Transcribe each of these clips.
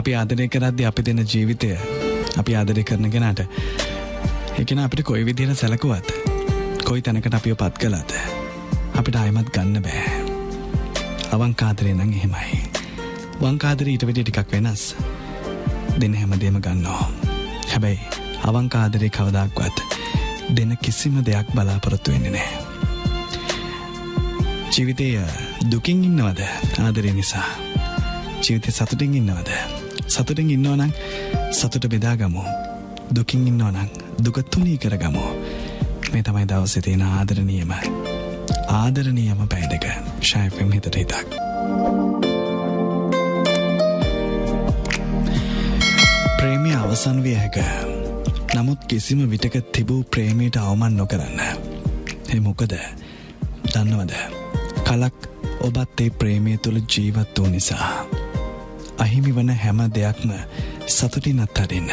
අපි ආදරය කරද්දි අපි දෙන ජීවිතය අපි ආදරය කරන කෙනාට එකන අපිට කොයි විදිහට සැලකුවත් කොයි තැනකට අපිය පත් කළාද අපිට අයමත් ගන්න බෑ. අවංකාදරය නං එහෙමයි. වංකාදර ඊට වැඩි ටිකක් වෙනස්. දෙන හැමදේම ගන්නවා. හැබැයි අවංකාදරේ කවදක්වත් දෙන කිසිම දෙයක් බලාපොරොත්තු වෙන්නේ නෑ. ජීවිතය දුකින් ඉන්නවද? ආදරය නිසා. ජීවිතය සතුටින් ඉන්නවද? සතුටින් ඉන්නවනං සතුට බෙදාගමු දුකින් ඉන්නවනං දුකත්තුනී කරගමු මේ තමයි දවසේ තියෙන ආදරණීයම ආදරණීයම පැයිදක ශයෆම් හිතට හිතක්. ප්‍රේමය අවසන් විය හැක. නමුත් කිසිම විටක තිබූ ප්‍රේමයට අවමන් නොකරන්න. එ මොකද? දන්නවද? කලක් ඔබත් ඒ ප්‍රේමය තුළ ජීවත් වූ නිසා. අහිමි වන හැම දෙයක්ම සතුටින් අත්හරින්න.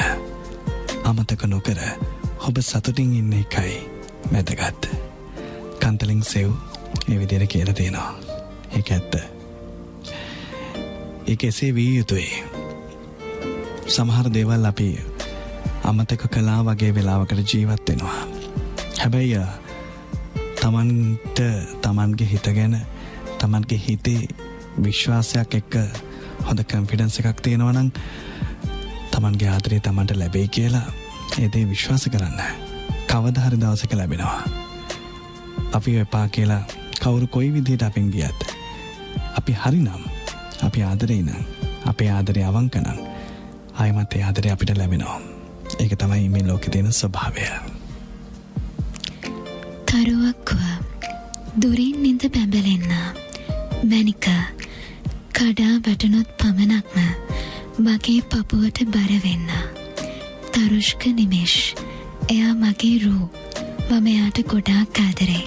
අමතක නොකර ඔබ සතුටින් ඉන්න එකයි වැදගත්. කන්තලින් සෙව් එවිදිර කියල තියෙනවා. එක ඇත්ත. එක එසේ වී යුතුයි. සමහර දේවල් අපි අමතක කලා වගේ වෙලාවකට ජීවත් වෙනවා. හැබැයි තමන්ට තමන්ගේ හිත ගැන තමන්ගේ හිතේ විශ්වාසයක් එක්ක හොඳ කම්ෆිඩන්ස එකක් තියෙනවනං තමන්ගේ ආදරේ තමන්ට ලැබේ කියලා ඒදේ විශ්වාස කරන්න. කවදහරි දවසක ලැබෙනවා. අපි එපා කියලා කවුරු කොයි විදියට අපෙන් ගියත් අපි හරිනම් අපි ආදරේ නම් අපේ ආදරය අවංකනං අයමත් ඒ ආදරය අපිට ලැබෙනවා. ඒක තමයි මේ ලෝකෙ තියෙන ස්වභාවය. තරුවක්ව දුරින් නිද පැබලෙන්න මැනික කඩා වැටනොත් පමණක්ම මගේ පපුුවට බරවෙන්න තරුෂ්ක නිමේශ් එයා මගේ රූ. මම එයාට ගොඩාක් ආදරේ.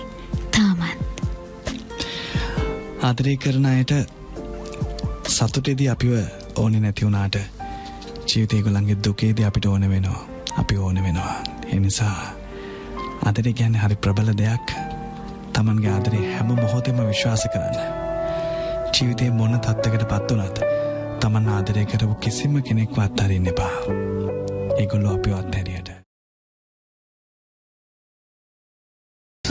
තාමත්. ආදරය කරන අයට සතුටෙදී අපිව ඕනෙ නැතිවුණාට ජීවිතයකුළන්ගේ දුකේද අපිට ඕන වෙනවා. අපි ඕන වෙනවා. එනිසා අදර ගැන්න හරි ප්‍රබල දෙයක්. තමන්ගේ ආදරේ හැම මොහොතෙම විශ්වාස කරන්න. ජීවිතය මොන තත්වකට පත් වනත් තමන් ආදරය කරපු කිසිම කෙනෙක්ව අත්හරින්න එපා. ඒගොල්ලො අපිව අත්හැරියට.